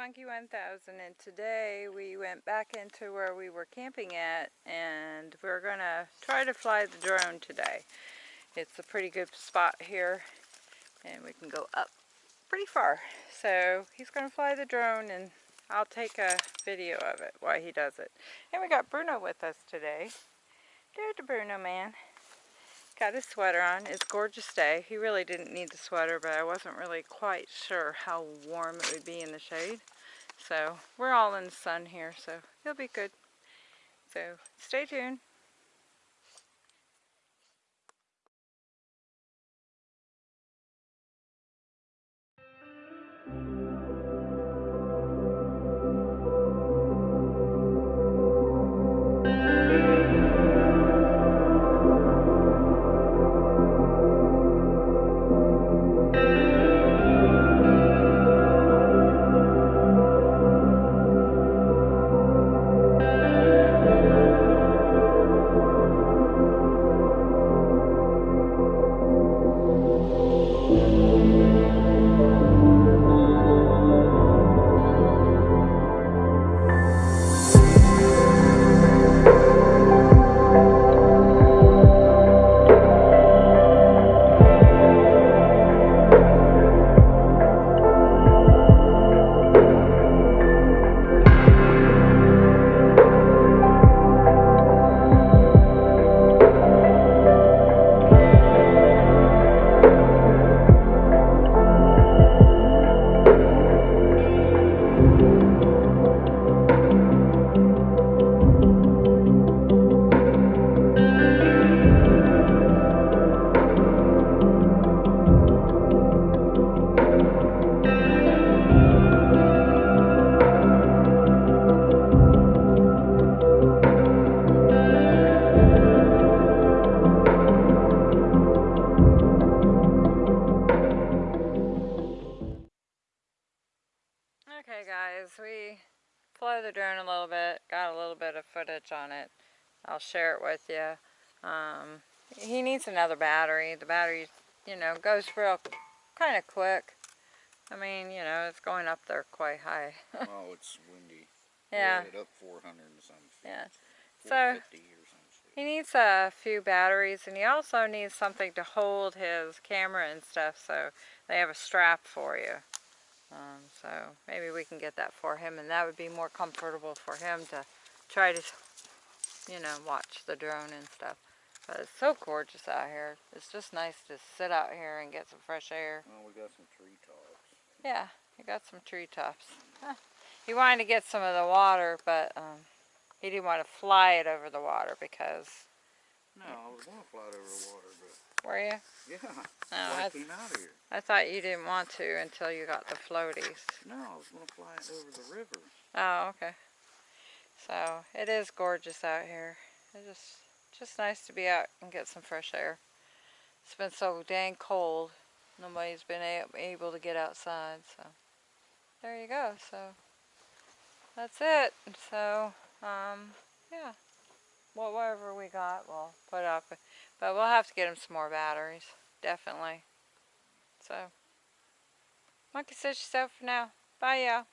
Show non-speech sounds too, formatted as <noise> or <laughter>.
9000 and today we went back into where we were camping at and we're gonna try to fly the drone today. It's a pretty good spot here and we can go up pretty far. So he's gonna fly the drone and I'll take a video of it while he does it. And we got Bruno with us today. There's the Bruno man. Got his sweater on. It's gorgeous day. He really didn't need the sweater, but I wasn't really quite sure how warm it would be in the shade. So we're all in the sun here, so he'll be good. So stay tuned. Guys, we flew the drone a little bit, got a little bit of footage on it. I'll share it with you. Um, he needs another battery. The battery, you know, goes real kind of quick. I mean, you know, it's going up there quite high. <laughs> oh, it's windy. Yeah. It up 400 and some feet. Yeah. So, he needs a few batteries and he also needs something to hold his camera and stuff so they have a strap for you. Um, so maybe we can get that for him and that would be more comfortable for him to try to, you know, watch the drone and stuff. But it's so gorgeous out here. It's just nice to sit out here and get some fresh air. Well, we got some treetops. Yeah, we got some treetops. Huh. He wanted to get some of the water, but um, he didn't want to fly it over the water because... No, I was going to fly it over the water, but were you? Yeah. No, I, came out here. I thought you didn't want to until you got the floaties. No, I was going to fly it over the river. Oh, okay. So, it is gorgeous out here. It's just, just nice to be out and get some fresh air. It's been so dang cold. Nobody's been able to get outside, so there you go. So, that's it. So, um, yeah whatever we got, we'll put up. But we'll have to get him some more batteries, definitely. So, monkey says yourself for now. Bye, y'all.